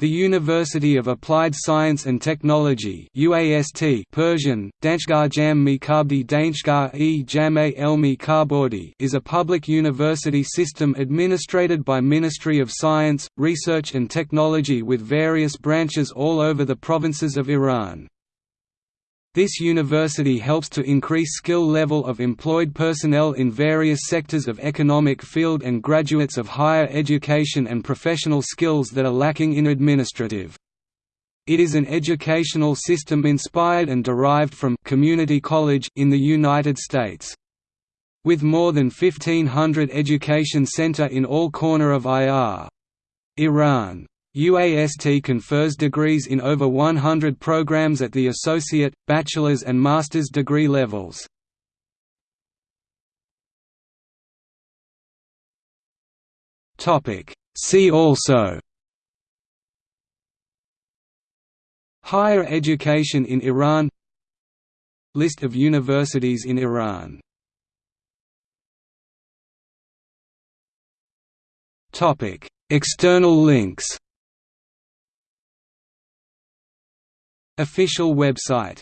The University of Applied Science and Technology UAST Persian, Danshgar Jam Mikabdi Danshgar e Jame Elmi Karbordi is a public university system administrated by Ministry of Science, Research and Technology with various branches all over the provinces of Iran. This university helps to increase skill level of employed personnel in various sectors of economic field and graduates of higher education and professional skills that are lacking in administrative. It is an educational system inspired and derived from community college in the United States. With more than 1500 education center in all corner of IR. Iran. UAST confers degrees in over 100 programs at the associate, bachelor's and master's degree levels. See also. Higher education in Iran. List of universities in Iran. External links Official website